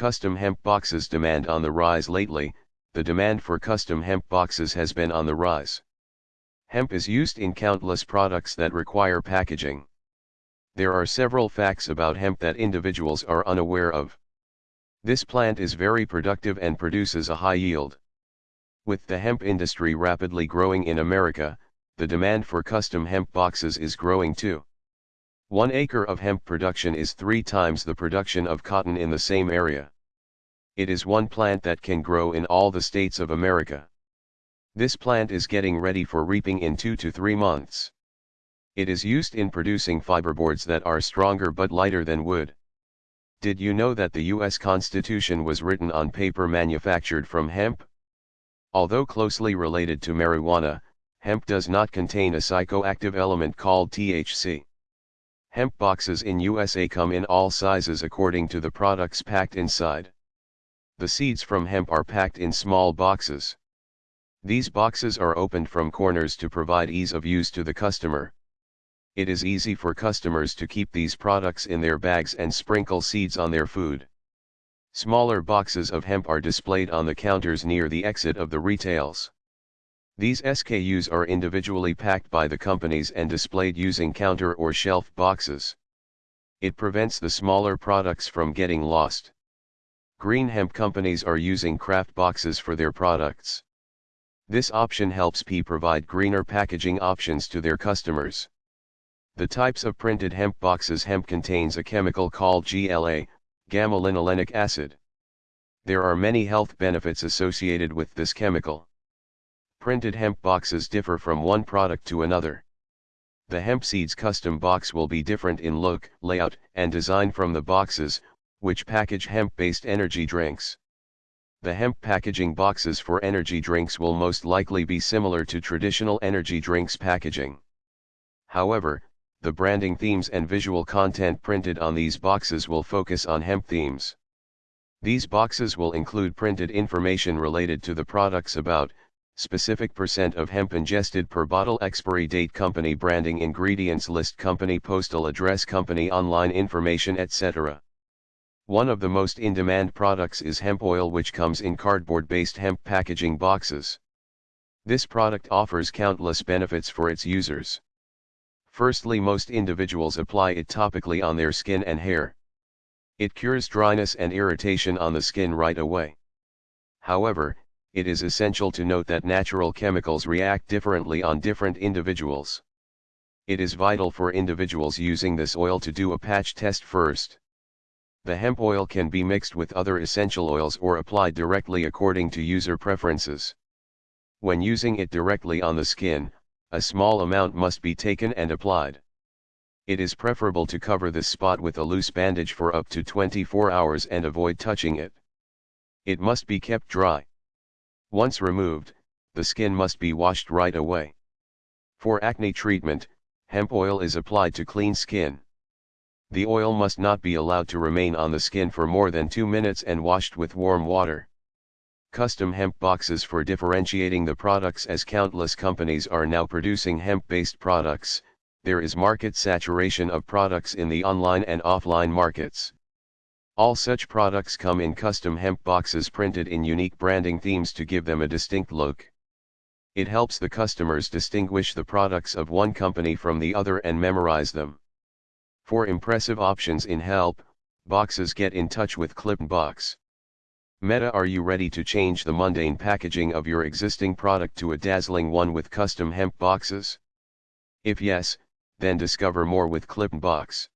Custom hemp boxes demand on the rise lately, the demand for custom hemp boxes has been on the rise. Hemp is used in countless products that require packaging. There are several facts about hemp that individuals are unaware of. This plant is very productive and produces a high yield. With the hemp industry rapidly growing in America, the demand for custom hemp boxes is growing too. One acre of hemp production is three times the production of cotton in the same area. It is one plant that can grow in all the states of America. This plant is getting ready for reaping in two to three months. It is used in producing fiberboards that are stronger but lighter than wood. Did you know that the US Constitution was written on paper manufactured from hemp? Although closely related to marijuana, hemp does not contain a psychoactive element called THC. Hemp boxes in USA come in all sizes according to the products packed inside. The seeds from hemp are packed in small boxes. These boxes are opened from corners to provide ease of use to the customer. It is easy for customers to keep these products in their bags and sprinkle seeds on their food. Smaller boxes of hemp are displayed on the counters near the exit of the retails. These SKUs are individually packed by the companies and displayed using counter or shelf boxes. It prevents the smaller products from getting lost. Green hemp companies are using craft boxes for their products. This option helps P provide greener packaging options to their customers. The types of printed hemp boxes hemp contains a chemical called GLA, gamma-linolenic acid. There are many health benefits associated with this chemical. Printed hemp boxes differ from one product to another. The hemp seeds custom box will be different in look, layout, and design from the boxes, which package hemp-based energy drinks. The hemp packaging boxes for energy drinks will most likely be similar to traditional energy drinks packaging. However, the branding themes and visual content printed on these boxes will focus on hemp themes. These boxes will include printed information related to the products about, specific percent of hemp ingested per bottle expiry date company branding ingredients list company postal address company online information etc. One of the most in-demand products is hemp oil which comes in cardboard-based hemp packaging boxes. This product offers countless benefits for its users. Firstly most individuals apply it topically on their skin and hair. It cures dryness and irritation on the skin right away. However, it is essential to note that natural chemicals react differently on different individuals. It is vital for individuals using this oil to do a patch test first. The hemp oil can be mixed with other essential oils or applied directly according to user preferences. When using it directly on the skin, a small amount must be taken and applied. It is preferable to cover this spot with a loose bandage for up to 24 hours and avoid touching it. It must be kept dry. Once removed, the skin must be washed right away. For acne treatment, hemp oil is applied to clean skin. The oil must not be allowed to remain on the skin for more than 2 minutes and washed with warm water. Custom hemp boxes for differentiating the products as countless companies are now producing hemp-based products, there is market saturation of products in the online and offline markets. All such products come in custom hemp boxes printed in unique branding themes to give them a distinct look. It helps the customers distinguish the products of one company from the other and memorize them. For impressive options in help, boxes get in touch with Clipbox. Meta Are you ready to change the mundane packaging of your existing product to a dazzling one with custom hemp boxes? If yes, then discover more with Clipbox.